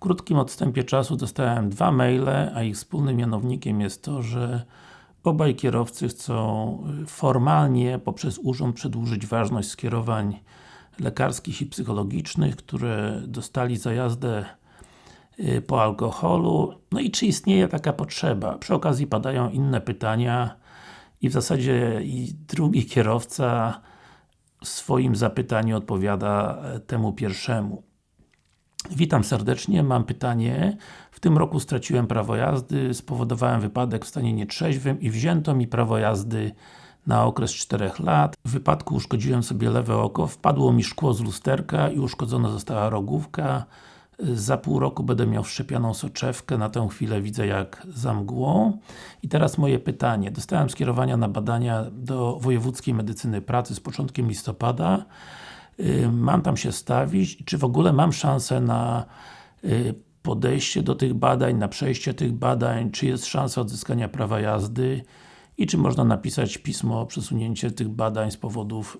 krótkim odstępie czasu dostałem dwa maile, a ich wspólnym mianownikiem jest to, że obaj kierowcy chcą y, formalnie poprzez urząd przedłużyć ważność skierowań lekarskich i psychologicznych, które dostali za jazdę y, po alkoholu. No i czy istnieje taka potrzeba? Przy okazji padają inne pytania i w zasadzie i drugi kierowca w swoim zapytaniu odpowiada e, temu pierwszemu. Witam serdecznie, mam pytanie. W tym roku straciłem prawo jazdy, spowodowałem wypadek w stanie nietrzeźwym i wzięto mi prawo jazdy na okres 4 lat. W wypadku uszkodziłem sobie lewe oko, wpadło mi szkło z lusterka i uszkodzona została rogówka. Za pół roku będę miał wszczepioną soczewkę, na tę chwilę widzę jak za mgłą. I teraz moje pytanie. Dostałem skierowania na badania do Wojewódzkiej Medycyny Pracy z początkiem listopada. Y, mam tam się stawić, czy w ogóle mam szansę na y, podejście do tych badań, na przejście tych badań, czy jest szansa odzyskania prawa jazdy i czy można napisać pismo o przesunięcie tych badań z powodów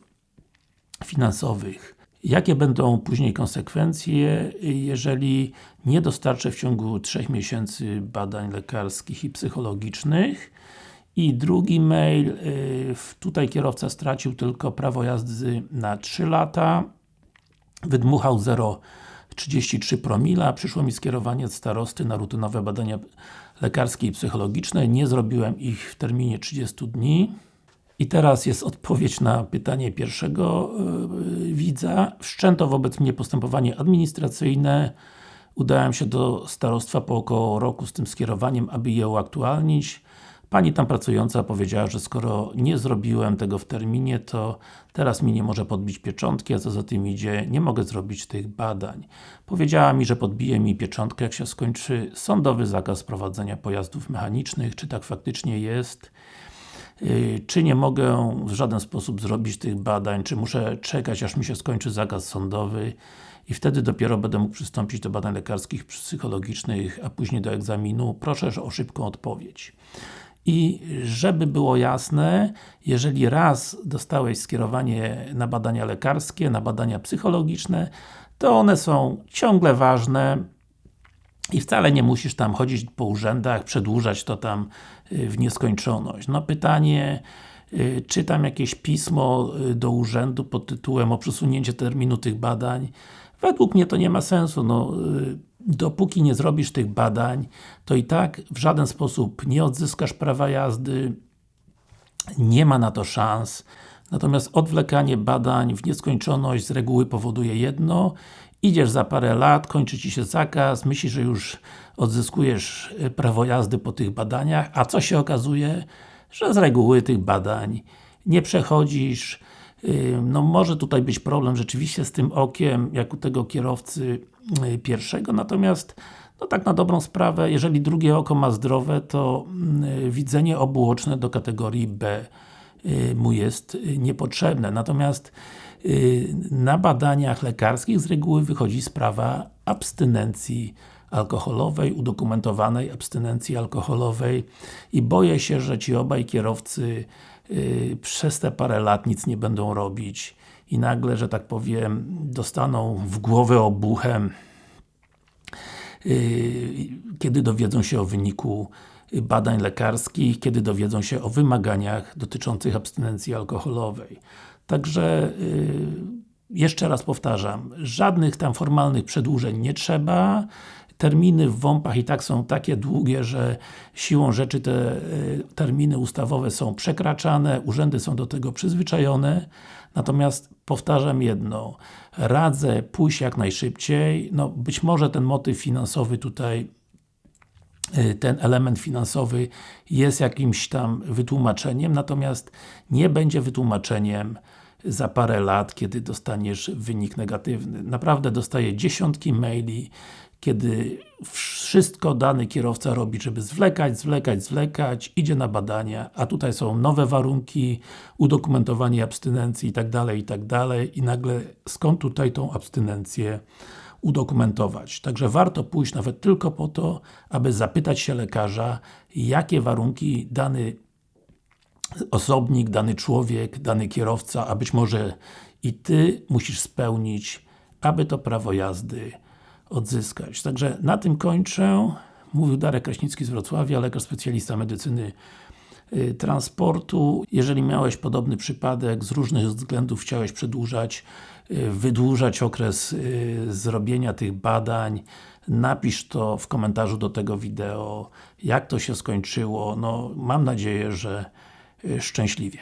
finansowych. Jakie będą później konsekwencje, jeżeli nie dostarczę w ciągu 3 miesięcy badań lekarskich i psychologicznych? I drugi mail, y, tutaj kierowca stracił tylko prawo jazdy na 3 lata, wydmuchał 0,33 promila, przyszło mi skierowanie od starosty na rutynowe badania lekarskie i psychologiczne, nie zrobiłem ich w terminie 30 dni. I teraz jest odpowiedź na pytanie pierwszego yy, widza. Wszczęto wobec mnie postępowanie administracyjne. Udałem się do starostwa po około roku z tym skierowaniem, aby je uaktualnić. Pani tam pracująca powiedziała, że skoro nie zrobiłem tego w terminie, to teraz mi nie może podbić pieczątki, a co za tym idzie, nie mogę zrobić tych badań. Powiedziała mi, że podbije mi pieczątkę, jak się skończy sądowy zakaz prowadzenia pojazdów mechanicznych, czy tak faktycznie jest. Y, czy nie mogę w żaden sposób zrobić tych badań, czy muszę czekać, aż mi się skończy zakaz sądowy i wtedy dopiero będę mógł przystąpić do badań lekarskich, psychologicznych, a później do egzaminu. Proszę o szybką odpowiedź. I żeby było jasne, jeżeli raz dostałeś skierowanie na badania lekarskie, na badania psychologiczne, to one są ciągle ważne i wcale nie musisz tam chodzić po urzędach, przedłużać to tam y, w nieskończoność. No pytanie, y, czy tam jakieś pismo y, do urzędu pod tytułem o przesunięcie terminu tych badań. Według mnie to nie ma sensu. No, dopóki nie zrobisz tych badań, to i tak w żaden sposób nie odzyskasz prawa jazdy, nie ma na to szans. Natomiast odwlekanie badań w nieskończoność z reguły powoduje jedno Idziesz za parę lat, kończy Ci się zakaz, myślisz, że już odzyskujesz e, prawo jazdy po tych badaniach, a co się okazuje? Że z reguły tych badań nie przechodzisz, no może tutaj być problem rzeczywiście z tym okiem, jak u tego kierowcy y, pierwszego, natomiast no tak na dobrą sprawę, jeżeli drugie oko ma zdrowe, to y, widzenie obuoczne do kategorii B y, mu jest niepotrzebne. Natomiast na badaniach lekarskich z reguły wychodzi sprawa abstynencji alkoholowej, udokumentowanej abstynencji alkoholowej i boję się, że ci obaj kierowcy yy, przez te parę lat nic nie będą robić i nagle, że tak powiem, dostaną w głowę obuchem yy, kiedy dowiedzą się o wyniku badań lekarskich, kiedy dowiedzą się o wymaganiach dotyczących abstynencji alkoholowej. Także yy, jeszcze raz powtarzam, żadnych tam formalnych przedłużeń nie trzeba, terminy w WOMP-ach i tak są takie długie, że siłą rzeczy te e, terminy ustawowe są przekraczane, urzędy są do tego przyzwyczajone. Natomiast powtarzam jedno, radzę pójść jak najszybciej, no być może ten motyw finansowy tutaj e, ten element finansowy jest jakimś tam wytłumaczeniem, natomiast nie będzie wytłumaczeniem za parę lat, kiedy dostaniesz wynik negatywny. Naprawdę dostaję dziesiątki maili, kiedy wszystko dany kierowca robi, żeby zwlekać, zwlekać, zwlekać, idzie na badania, a tutaj są nowe warunki, udokumentowanie abstynencji tak tak dalej i nagle skąd tutaj tą abstynencję udokumentować. Także warto pójść nawet tylko po to, aby zapytać się lekarza, jakie warunki dany osobnik, dany człowiek, dany kierowca, a być może i Ty musisz spełnić, aby to prawo jazdy odzyskać. Także na tym kończę. Mówił Darek Kraśnicki z Wrocławia, lekarz specjalista medycyny y, transportu. Jeżeli miałeś podobny przypadek, z różnych względów chciałeś przedłużać, y, wydłużać okres y, zrobienia tych badań, napisz to w komentarzu do tego wideo, jak to się skończyło. No, mam nadzieję, że szczęśliwie.